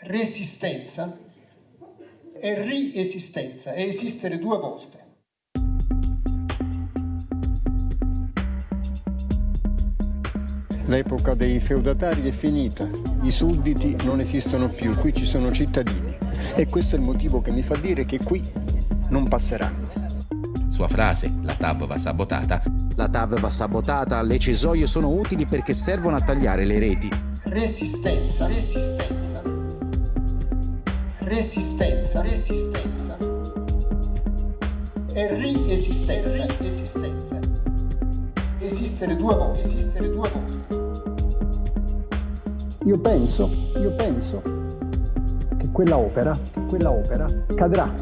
Resistenza e riesistenza, è esistere due volte. L'epoca dei feudatari è finita, i sudditi non esistono più, qui ci sono cittadini e questo è il motivo che mi fa dire che qui non passeranno. Sua frase, la TAV va sabotata. La TAV va sabotata, le cesoie sono utili perché servono a tagliare le reti. Resistenza, resistenza. Resistenza, resistenza. E riesistenza, esistenza. Esistere due volte, esistere due volte. Io penso, io penso che quella opera, che quella opera cadrà,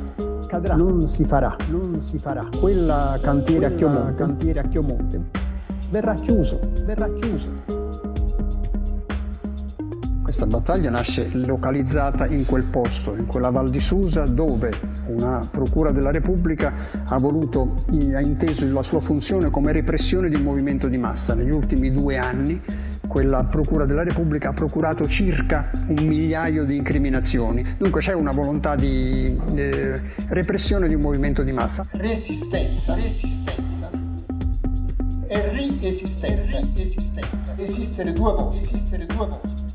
cadrà, non si farà, non si farà. Quella cantiere a Chiomonte, cantiere a Chiomonte verrà chiuso, verrà chiuso. Questa battaglia nasce localizzata in quel posto, in quella Val di Susa, dove una Procura della Repubblica ha, voluto, ha inteso la sua funzione come repressione di un movimento di massa. Negli ultimi due anni quella Procura della Repubblica ha procurato circa un migliaio di incriminazioni. Dunque c'è una volontà di eh, repressione di un movimento di massa. Resistenza, resistenza. E riesistenza, esistenza. Esistere due volte, esistere due volte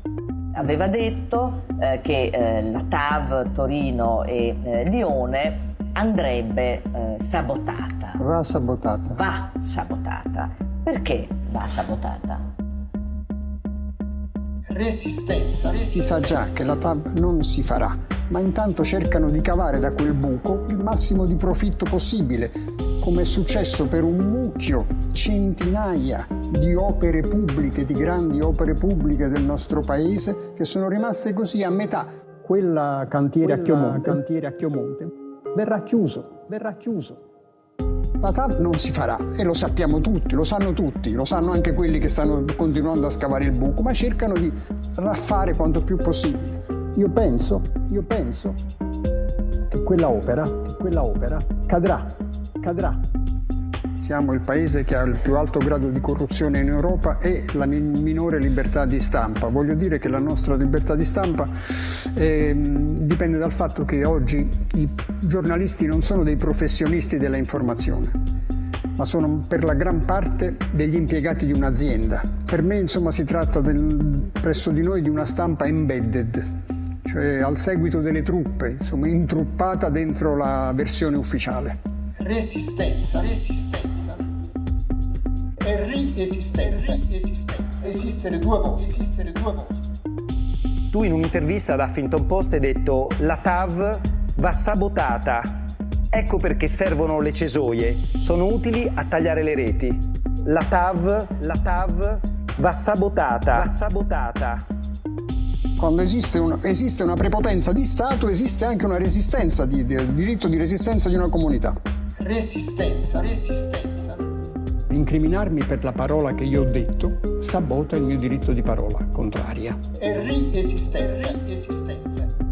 aveva detto eh, che eh, la TAV Torino e eh, Lione andrebbe eh, sabotata. Va sabotata. Va sabotata. Perché va sabotata? Resistenza, resistenza. Si sa già che la TAV non si farà, ma intanto cercano di cavare da quel buco il massimo di profitto possibile, come è successo per un mucchio, centinaia di opere pubbliche, di grandi opere pubbliche del nostro paese, che sono rimaste così a metà. Quella cantiere, Quella a, Chiomonte, cantiere a Chiomonte verrà chiuso, verrà chiuso. La TAP non si farà e lo sappiamo tutti, lo sanno tutti, lo sanno anche quelli che stanno continuando a scavare il buco, ma cercano di raffare quanto più possibile. Io penso, io penso che quella opera, che quella opera cadrà, cadrà. Siamo il paese che ha il più alto grado di corruzione in Europa e la minore libertà di stampa. Voglio dire che la nostra libertà di stampa eh, dipende dal fatto che oggi i giornalisti non sono dei professionisti della informazione, ma sono per la gran parte degli impiegati di un'azienda. Per me insomma si tratta del, presso di noi di una stampa embedded, cioè al seguito delle truppe, insomma intruppata dentro la versione ufficiale resistenza, resistenza e riesistenza, esistenza, esistere due volte, esistere due volte. Tu in un'intervista ad Huffington Post hai detto la TAV va sabotata, ecco perché servono le cesoie, sono utili a tagliare le reti. La TAV, la TAV va sabotata, va sabotata. Quando esiste, un, esiste una prepotenza di Stato, esiste anche una resistenza, di, di, il diritto di resistenza di una comunità. Resistenza, resistenza. Incriminarmi per la parola che io ho detto sabota il mio diritto di parola contraria. E riesistenza, esistenza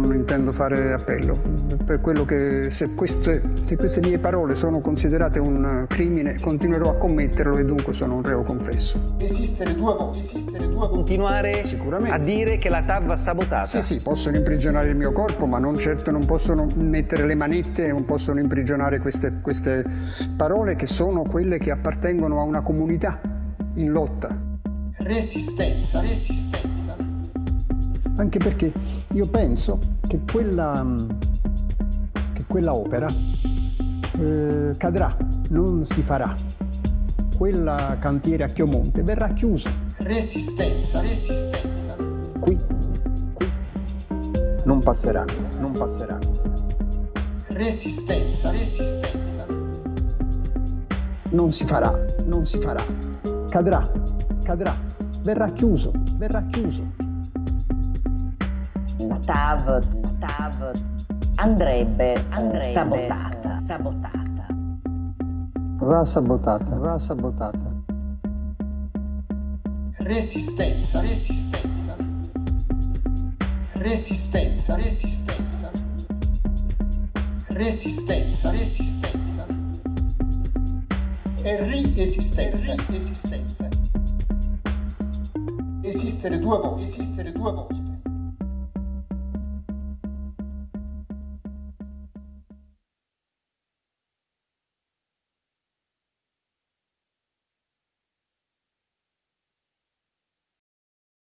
non intendo fare appello, per quello che se queste, se queste mie parole sono considerate un crimine continuerò a commetterlo e dunque sono un reo confesso. Esistere due volte, esistere due volte. Continuare a dire che la TAV va sabotata? Sì, sì, possono imprigionare il mio corpo, ma non certo non possono mettere le manette, non possono imprigionare queste, queste parole che sono quelle che appartengono a una comunità in lotta. Resistenza, resistenza anche perché io penso che quella, che quella opera eh, cadrà, non si farà. Quella cantiere a Chiomonte verrà chiusa. Resistenza, resistenza. Qui, qui, non passeranno, non passeranno. Resistenza, resistenza. Non si farà, non si farà. Cadrà, cadrà, verrà chiuso, verrà chiuso. TAV, TAV andrebbe, andrebbe sabotata. sabotata. Va sabotata, va sabotata. Resistenza, resistenza. Resistenza, resistenza. Resistenza, resistenza. E riesistenza, esistenza. esistere due volte, esistere due volte.